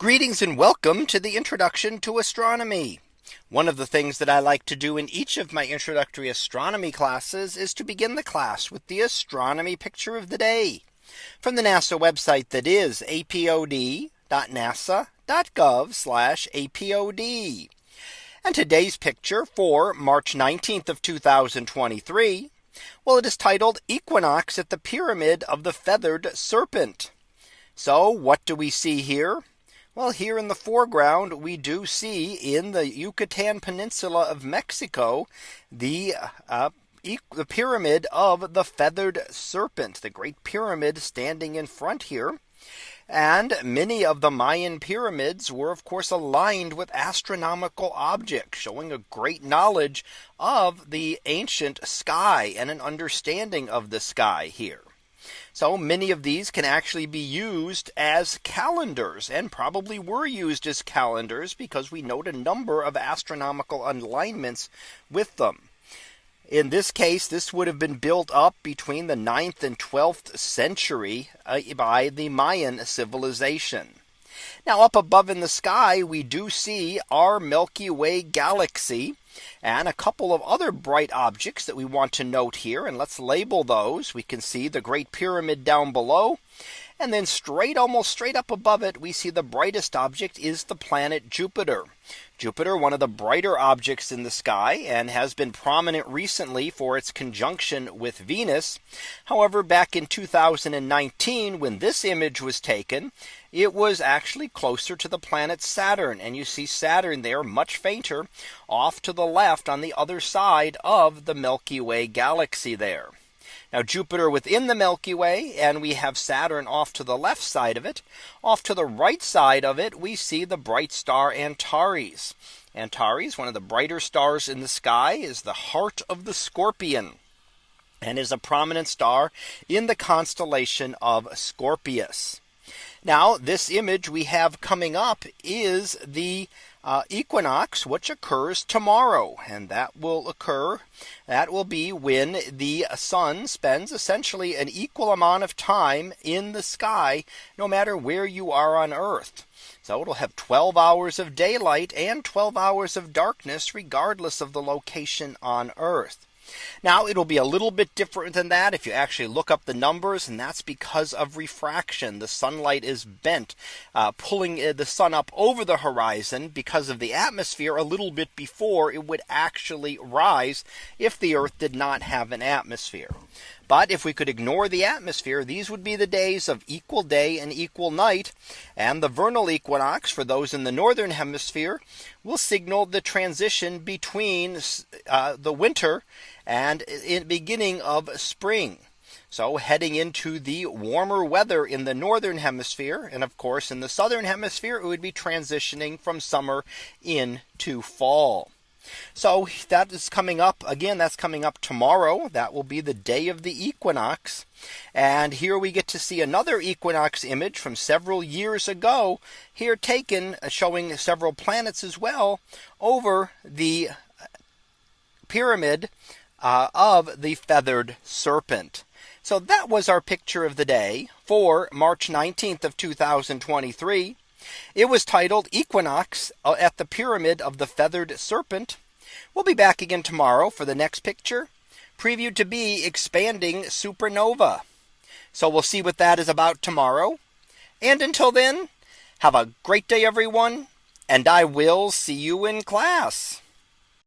Greetings and welcome to the introduction to astronomy. One of the things that I like to do in each of my introductory astronomy classes is to begin the class with the astronomy picture of the day from the NASA website that is apod.nasa.gov apod. And today's picture for March 19th of 2023. Well, it is titled Equinox at the Pyramid of the Feathered Serpent. So what do we see here? Well, here in the foreground, we do see in the Yucatan Peninsula of Mexico, the uh, the pyramid of the feathered serpent, the great pyramid standing in front here. And many of the Mayan pyramids were of course aligned with astronomical objects showing a great knowledge of the ancient sky and an understanding of the sky here. So many of these can actually be used as calendars and probably were used as calendars because we note a number of astronomical alignments with them. In this case, this would have been built up between the 9th and 12th century uh, by the Mayan civilization. Now up above in the sky, we do see our Milky Way galaxy and a couple of other bright objects that we want to note here. And let's label those. We can see the Great Pyramid down below. And then straight almost straight up above it, we see the brightest object is the planet Jupiter. Jupiter, one of the brighter objects in the sky and has been prominent recently for its conjunction with Venus. However, back in 2019, when this image was taken, it was actually closer to the planet Saturn. And you see Saturn there much fainter off to the left on the other side of the Milky Way galaxy there. Now Jupiter within the Milky Way and we have Saturn off to the left side of it. Off to the right side of it, we see the bright star Antares. Antares, one of the brighter stars in the sky, is the heart of the scorpion and is a prominent star in the constellation of Scorpius. Now this image we have coming up is the uh, equinox, which occurs tomorrow. And that will occur. That will be when the sun spends essentially an equal amount of time in the sky, no matter where you are on Earth. So it'll have 12 hours of daylight and 12 hours of darkness, regardless of the location on Earth. Now it'll be a little bit different than that if you actually look up the numbers and that's because of refraction. The sunlight is bent uh, pulling uh, the sun up over the horizon because of the atmosphere a little bit before it would actually rise if the Earth did not have an atmosphere. But if we could ignore the atmosphere, these would be the days of equal day and equal night. And the vernal equinox for those in the northern hemisphere will signal the transition between uh, the winter and in beginning of spring. So heading into the warmer weather in the northern hemisphere. And of course, in the southern hemisphere, it would be transitioning from summer into fall. So that is coming up again. That's coming up tomorrow. That will be the day of the equinox. And here we get to see another equinox image from several years ago here taken uh, showing several planets as well over the pyramid uh, of the feathered serpent. So that was our picture of the day for March 19th of 2023. It was titled Equinox uh, at the Pyramid of the Feathered Serpent. We'll be back again tomorrow for the next picture previewed to be expanding supernova. So we'll see what that is about tomorrow. And until then, have a great day, everyone. And I will see you in class.